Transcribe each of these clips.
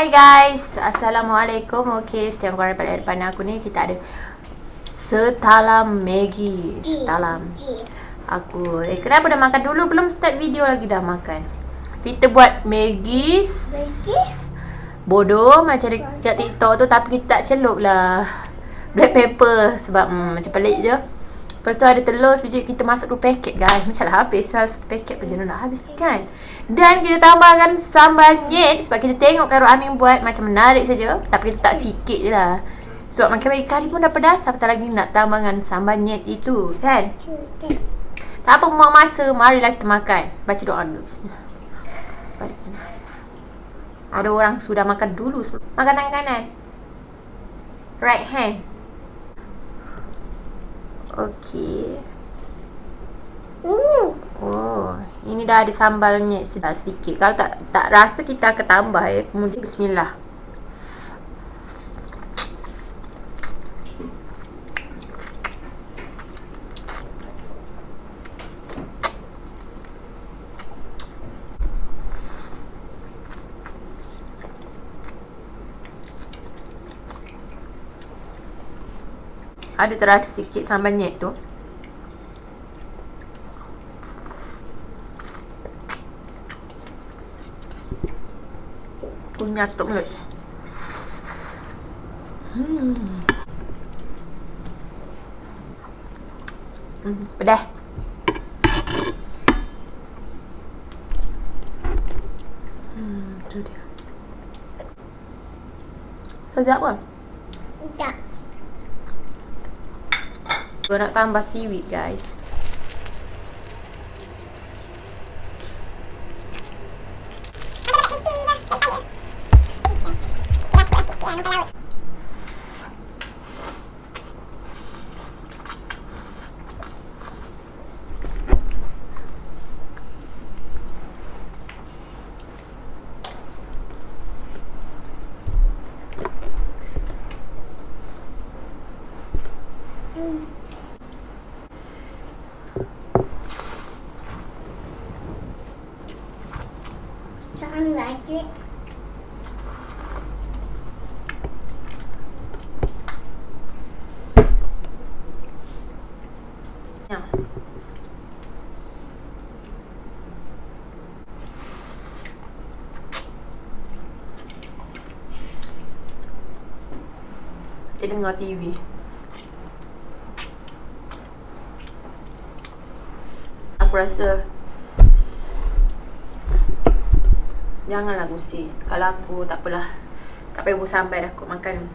Hai guys, Assalamualaikum. Okay, setiap korang pada depan aku ni Kita ada Setalam Maggi. Setalam. Aku, eh kenapa dah makan dulu? Belum start video lagi dah makan. Kita buat Maggi. Bodoh macam dekat TikTok tu Tapi kita tak celup lah. Black pepper Sebab hmm, macam pelik je Lepas tu ada telur sebiji kita masuk dua paket guys. Macam lah habis satu paket pun jenuh nak habis kan. Dan kita tambahkan sambal nyet sebab kita tengok Karo Amin buat macam menarik saja. Tapi kita tak sikit je lah. Sebab makan bagi kari pun dah pedas. Apatah lagi nak tambahkan sambal nyet itu kan. Tak apa buang masa. Marilah kita makan. Baca doa dulu. Ada orang sudah makan dulu. Makan tangan kanan. Right hand. Okey. Hmm. Oh, ini dah ada sambalnya sedap sikit. Kalau tak tak rasa kita akan tambah ya. Kemudian bismillah. Ada terasa sikit sambal nyet tu. Tu nyatuk mulut. Hmm. Hmm, pedas. Hmm, tu dia. Sedap ke? Sekejap. Gue nak tambah seaweed guys Hmm. Ya. Kita dengar TV Aku rasa Janganlah gusi Kalau aku tak apalah. Tak payah buat sampai dah aku makan.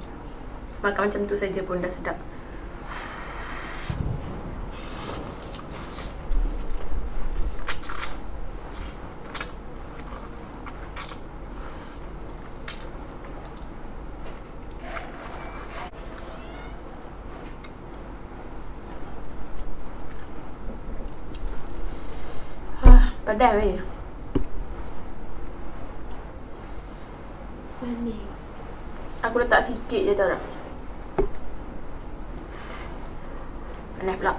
Makan macam tu saja pun dah sedap. Ah, Pedas weh Manis. Aku letak sikit je tau tak Panas pula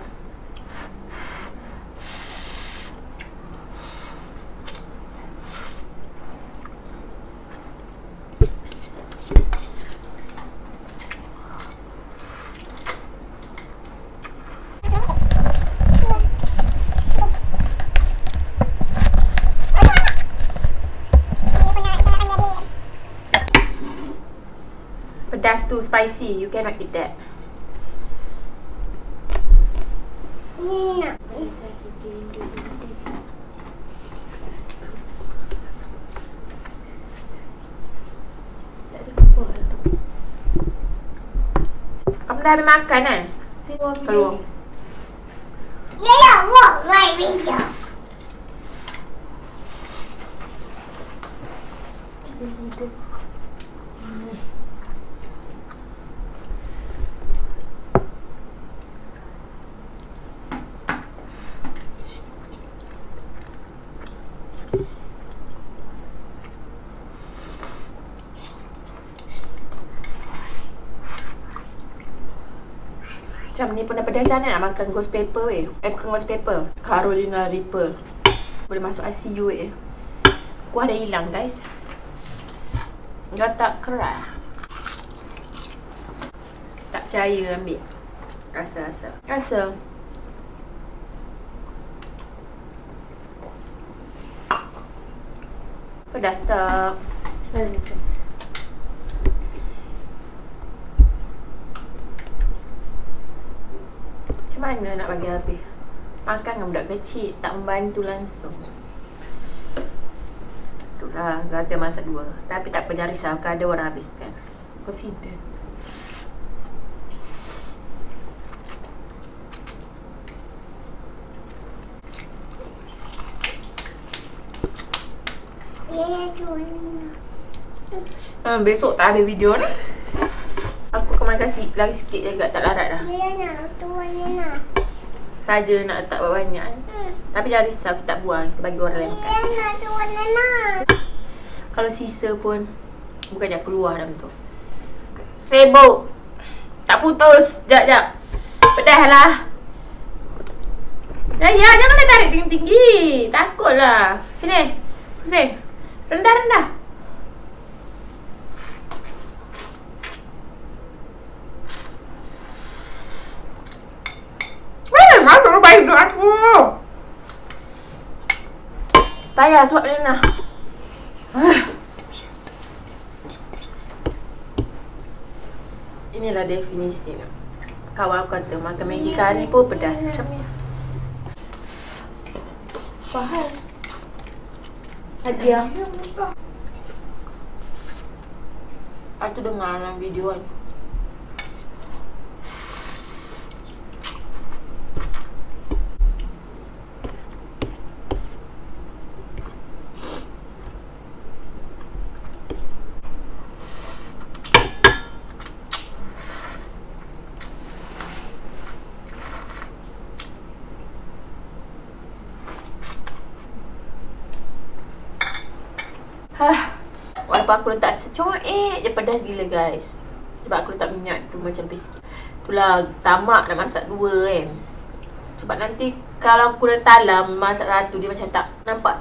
Pedas tu spicy You cannot eat that Nak. Kamu dah habis makan kan? Keluar Ya, ya, wah, mai video. Macam ni pun dah pedas macam mana nak makan ghost paper weh Eh bukan ghost paper Carolina Reaper Boleh masuk ICU weh Kuah dah hilang guys Kau tak keras. Tak percaya ambil. Rasa-rasa. Rasa. Pedas tak? Macam mana nak bagi habis? Makan dengan budak kecil tak membantu langsung. Itulah, kata masak dua. Tapi tak apa jangan risau, ada orang habiskan. Confident. Ha, besok tak ada video ni. Aku akan makan si, lagi sikit je kat tak larat dah. Yeah, nak tuan nak. Saja nak letak banyak kan. Hmm. Tapi jangan risau, kita tak buang. Kita bagi orang lain makan. Yeah, nak tuan nak. Kalau sisa pun, bukan je keluar dalam tu. Sibuk. Tak putus. Sekejap, sekejap. Pedas lah. Ya, ya, janganlah tarik tinggi-tinggi. Takutlah. Sini. Pusing. Rendah, rendah. Eh, hidup aku. Payah suap dia nak. Inilah definisi nak. Kawan aku kata makan Maggi kari pun pedas macam ni. Faham? Hadiah. Aku dengar dalam video kan. Walaupun aku letak secuek je pedas gila guys. Sebab aku letak minyak tu macam sikit. Itulah tamak nak masak dua kan. Sebab nanti kalau aku dah talam masak satu dia macam tak nampak.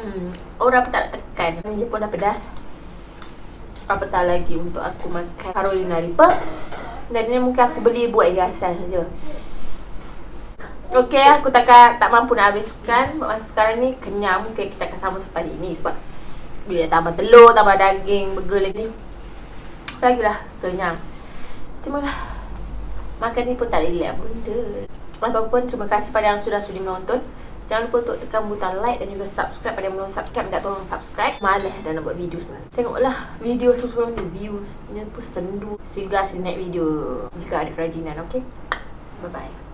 Hmm, orang pun tak nak tekan. Ni pun dah pedas. Apatah lagi untuk aku makan Carolina Reaper. Dan ni mungkin aku beli buat hiasan saja. Okey, aku takkan tak mampu nak habiskan. Sekarang ni kenyang. Mungkin kita akan sama sampai hari ni sebab bila tambah telur, tambah daging, burger lagi. Lagilah kenyang. Terima kasih Makan ni pun tak relax benda Apapun terima kasih pada yang sudah sudi menonton. Jangan lupa untuk tekan butang like dan juga subscribe. Pada yang belum subscribe Minta tolong subscribe. Malas dah nak buat video sebenarnya Tengoklah video sebelum ni Viewsnya pun sendu. Sehingga next video. Jika ada kerajinan okay? Bye bye